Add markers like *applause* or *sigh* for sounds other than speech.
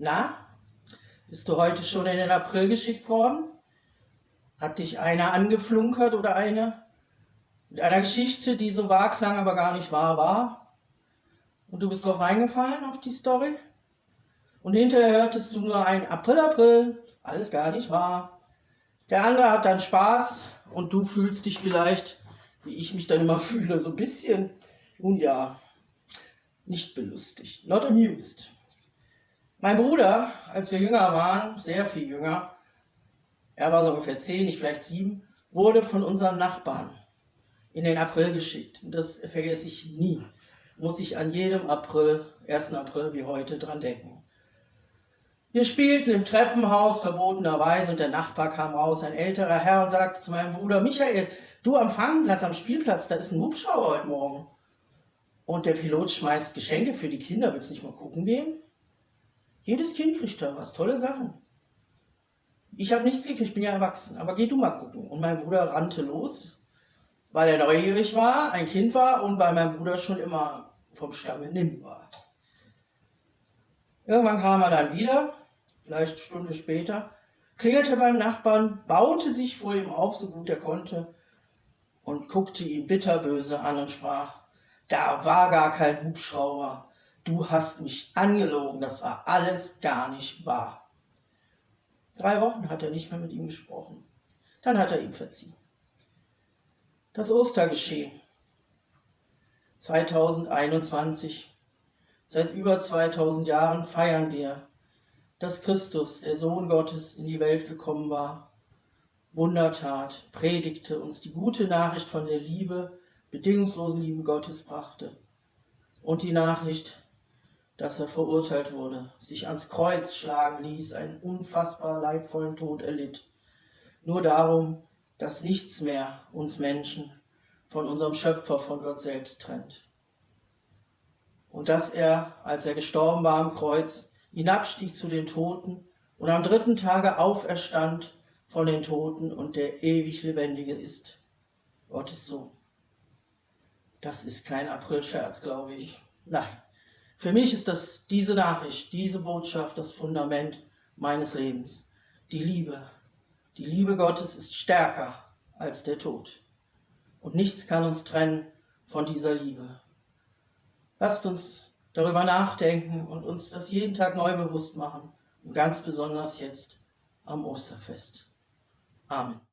Na, bist du heute schon in den April geschickt worden? Hat dich einer angeflunkert oder eine? Mit einer Geschichte, die so wahr klang, aber gar nicht wahr war? Und du bist drauf reingefallen auf die Story? Und hinterher hörtest du nur ein April, April, alles gar nicht wahr. Der andere hat dann Spaß und du fühlst dich vielleicht, wie ich mich dann immer *laughs* fühle, so ein bisschen, nun ja, nicht belustigt, not amused. Mein Bruder, als wir jünger waren, sehr viel jünger, er war so ungefähr zehn, ich vielleicht sieben, wurde von unseren Nachbarn in den April geschickt. Und das vergesse ich nie. Muss ich an jedem April, 1. April wie heute dran denken. Wir spielten im Treppenhaus verbotenerweise und der Nachbar kam raus, ein älterer Herr, und sagte zu meinem Bruder, Michael, du am Fangplatz, am Spielplatz, da ist ein Hubschrauber heute Morgen. Und der Pilot schmeißt Geschenke für die Kinder, willst du nicht mal gucken gehen? Jedes Kind kriegt da was, tolle Sachen. Ich habe nichts gekriegt, ich bin ja erwachsen, aber geh du mal gucken. Und mein Bruder rannte los, weil er neugierig war, ein Kind war und weil mein Bruder schon immer vom Stamme nimm war. Irgendwann kam er dann wieder, vielleicht eine Stunde später, klingelte beim Nachbarn, baute sich vor ihm auf, so gut er konnte, und guckte ihn bitterböse an und sprach, da war gar kein Hubschrauber, du hast mich angelogen, das war alles gar nicht wahr. Drei Wochen hat er nicht mehr mit ihm gesprochen. Dann hat er ihm verziehen. Das Ostergeschehen 2021. Seit über 2000 Jahren feiern wir, dass Christus, der Sohn Gottes, in die Welt gekommen war, Wundertat, predigte, uns die gute Nachricht von der Liebe, bedingungslosen Liebe Gottes brachte und die Nachricht, dass er verurteilt wurde, sich ans Kreuz schlagen ließ, einen unfassbar leidvollen Tod erlitt. Nur darum, dass nichts mehr uns Menschen von unserem Schöpfer, von Gott selbst trennt. Und dass er, als er gestorben war am Kreuz, hinabstieg zu den Toten und am dritten Tage auferstand von den Toten und der ewig Lebendige ist. Gottes Sohn. Das ist kein Aprilscherz, glaube ich. Nein. Für mich ist das diese Nachricht, diese Botschaft das Fundament meines Lebens. Die Liebe. Die Liebe Gottes ist stärker als der Tod. Und nichts kann uns trennen von dieser Liebe. Lasst uns darüber nachdenken und uns das jeden Tag neu bewusst machen. Und ganz besonders jetzt am Osterfest. Amen.